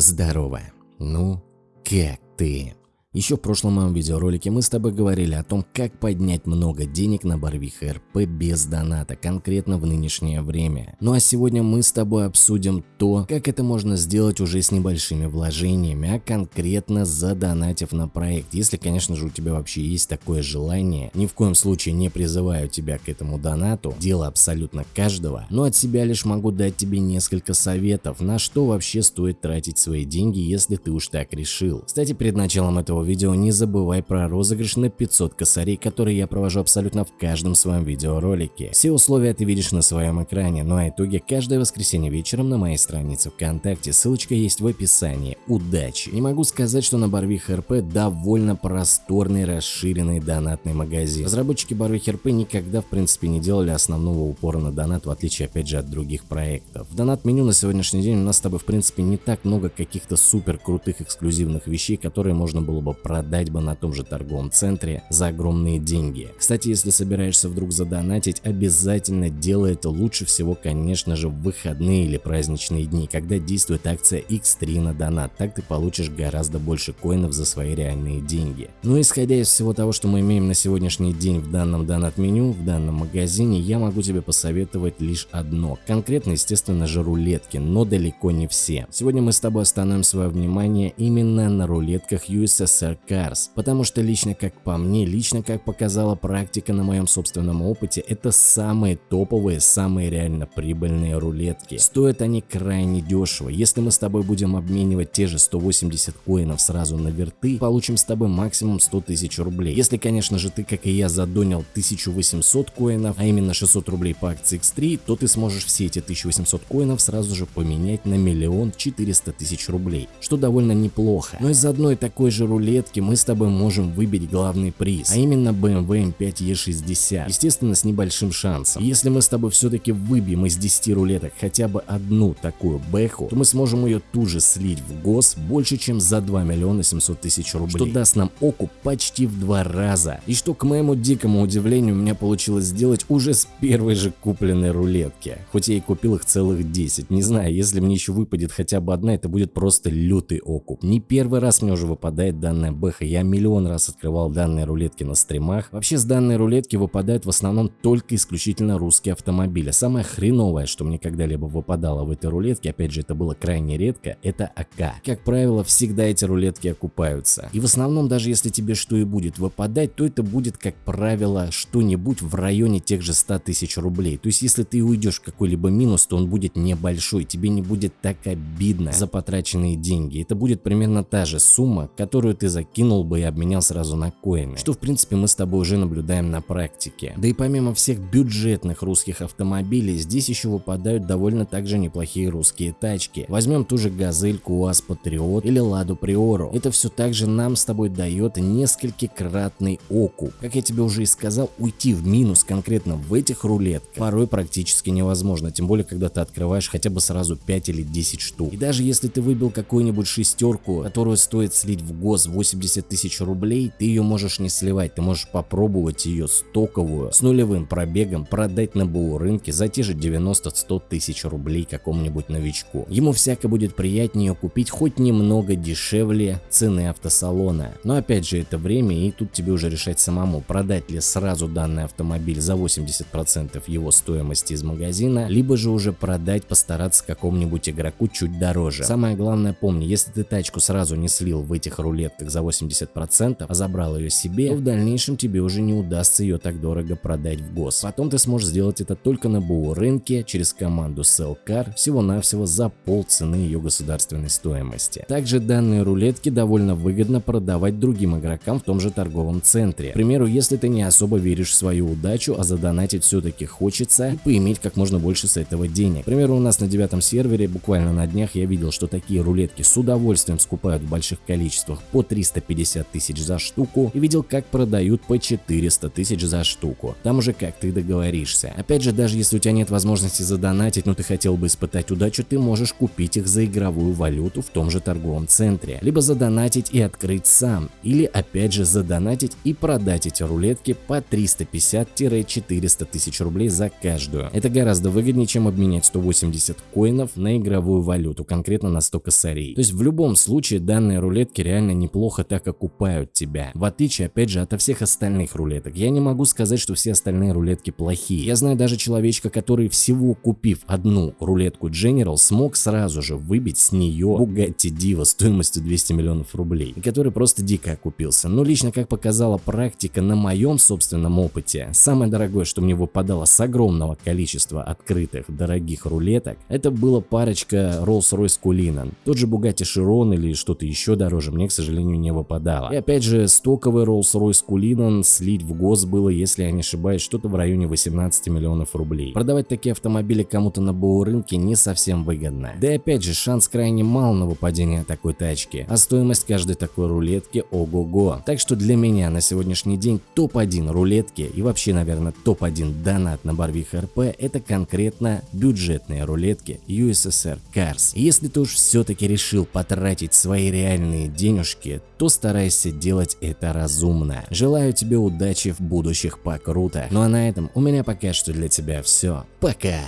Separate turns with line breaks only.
Здорово. Ну, как ты? Еще в прошлом моем видеоролике мы с тобой говорили о том, как поднять много денег на Барвиха РП без доната, конкретно в нынешнее время. Ну а сегодня мы с тобой обсудим то, как это можно сделать уже с небольшими вложениями, а конкретно задонатив на проект. Если, конечно же, у тебя вообще есть такое желание, ни в коем случае не призываю тебя к этому донату, дело абсолютно каждого, но от себя лишь могу дать тебе несколько советов, на что вообще стоит тратить свои деньги, если ты уж так решил. Кстати, перед началом этого этого видео не забывай про розыгрыш на 500 косарей, который я провожу абсолютно в каждом своем видеоролике. Все условия ты видишь на своем экране, ну а итоги каждое воскресенье вечером на моей странице ВКонтакте, ссылочка есть в описании. Удачи! Не могу сказать, что на Барвих РП довольно просторный расширенный донатный магазин. Разработчики Барвих РП никогда в принципе не делали основного упора на донат, в отличие опять же от других проектов. В донат меню на сегодняшний день у нас с тобой в принципе не так много каких-то супер крутых эксклюзивных вещей, которые можно было бы бы продать бы на том же торговом центре за огромные деньги. Кстати, если собираешься вдруг задонатить, обязательно делай это лучше всего, конечно же, в выходные или праздничные дни, когда действует акция X3 на донат. Так ты получишь гораздо больше коинов за свои реальные деньги. Но исходя из всего того, что мы имеем на сегодняшний день в данном донат-меню, в данном магазине, я могу тебе посоветовать лишь одно. Конкретно, естественно же, рулетки, но далеко не все. Сегодня мы с тобой остановим свое внимание именно на рулетках USS Sir Cars, потому что лично как по мне, лично как показала практика на моем собственном опыте, это самые топовые, самые реально прибыльные рулетки. Стоят они крайне дешево. Если мы с тобой будем обменивать те же 180 коинов сразу на верты, получим с тобой максимум 100 тысяч рублей. Если, конечно же, ты, как и я, задонил 1800 коинов, а именно 600 рублей по акции X3, то ты сможешь все эти 1800 коинов сразу же поменять на миллион 400 тысяч рублей, что довольно неплохо. Но из одной такой же рулетки рулетки мы с тобой можем выбить главный приз, а именно BMW M5 E60, естественно с небольшим шансом. Если мы с тобой все-таки выбьем из 10 рулеток хотя бы одну такую бэху, то мы сможем ее тут же слить в гос больше чем за 2 миллиона 700 тысяч рублей, что даст нам окуп почти в два раза. И что к моему дикому удивлению у меня получилось сделать уже с первой же купленной рулетки, хоть я и купил их целых 10. Не знаю, если мне еще выпадет хотя бы одна, это будет просто лютый окуп. Не первый раз мне уже выпадает данная данная бэха. Я миллион раз открывал данные рулетки на стримах. Вообще с данной рулетки выпадают в основном только исключительно русские автомобили. Самое хреновое, что мне когда-либо выпадало в этой рулетке, опять же это было крайне редко, это АК. Как правило, всегда эти рулетки окупаются. И в основном, даже если тебе что и будет выпадать, то это будет, как правило, что-нибудь в районе тех же 100 тысяч рублей. То есть если ты уйдешь в какой-либо минус, то он будет небольшой, тебе не будет так обидно за потраченные деньги. Это будет примерно та же сумма, которую ты закинул бы и обменял сразу на коины, что в принципе мы с тобой уже наблюдаем на практике. Да и помимо всех бюджетных русских автомобилей, здесь еще выпадают довольно также неплохие русские тачки. Возьмем ту же Газельку, УАЗ Патриот или Ладу Приору. Это все также нам с тобой дает несколькократный окуп. Как я тебе уже и сказал, уйти в минус конкретно в этих рулетках порой практически невозможно, тем более когда ты открываешь хотя бы сразу 5 или 10 штук. И даже если ты выбил какую-нибудь шестерку, которую стоит слить в ГОС 8 80 тысяч рублей, ты ее можешь не сливать, ты можешь попробовать ее стоковую с нулевым пробегом продать на БУ рынке за те же 90-100 тысяч рублей какому-нибудь новичку. Ему всяко будет приятнее купить хоть немного дешевле цены автосалона. Но опять же это время и тут тебе уже решать самому, продать ли сразу данный автомобиль за 80% его стоимости из магазина, либо же уже продать, постараться какому-нибудь игроку чуть дороже. Самое главное помни, если ты тачку сразу не слил в этих рулетках за за 80%, а забрал ее себе, то в дальнейшем тебе уже не удастся ее так дорого продать в гос. Потом ты сможешь сделать это только на БУ рынке через команду Sellcar всего-навсего за полцены ее государственной стоимости. Также данные рулетки довольно выгодно продавать другим игрокам в том же торговом центре. К примеру, если ты не особо веришь в свою удачу, а задонатить все-таки хочется и поиметь как можно больше с этого денег. К примеру, у нас на девятом сервере буквально на днях я видел, что такие рулетки с удовольствием скупают в больших количествах по 3 350 тысяч за штуку и видел, как продают по 400 тысяч за штуку. Там уже как ты договоришься. Опять же, даже если у тебя нет возможности задонатить, но ты хотел бы испытать удачу, ты можешь купить их за игровую валюту в том же торговом центре. Либо задонатить и открыть сам. Или опять же задонатить и продать эти рулетки по 350-400 тысяч рублей за каждую. Это гораздо выгоднее, чем обменять 180 коинов на игровую валюту, конкретно на 100 косарей. То есть в любом случае данные рулетки реально неплохо так окупают тебя. В отличие опять же от всех остальных рулеток. Я не могу сказать, что все остальные рулетки плохие. Я знаю даже человечка, который всего купив одну рулетку General, смог сразу же выбить с нее Bugatti Diva стоимостью 200 миллионов рублей. И который просто дико окупился. Но лично как показала практика на моем собственном опыте, самое дорогое, что мне выпадало с огромного количества открытых дорогих рулеток, это была парочка Rolls-Royce Cullinan. Тот же Bugatti Chiron или что-то еще дороже мне, к сожалению, не выпадало. И опять же, стоковый Rolls-Royce Cullinan слить в гос было, если я не ошибаюсь, что-то в районе 18 миллионов рублей. Продавать такие автомобили кому-то на БУ рынке не совсем выгодно. Да и опять же, шанс крайне мал на выпадение такой тачки, а стоимость каждой такой рулетки ого-го. Так что для меня на сегодняшний день топ-1 рулетки и вообще, наверное, топ-1 донат на Барвих РП это конкретно бюджетные рулетки USSR Cars. Если ты уж все-таки решил потратить свои реальные денежки, то старайся делать это разумно. Желаю тебе удачи в будущих по круто. Ну а на этом у меня пока что для тебя все. Пока!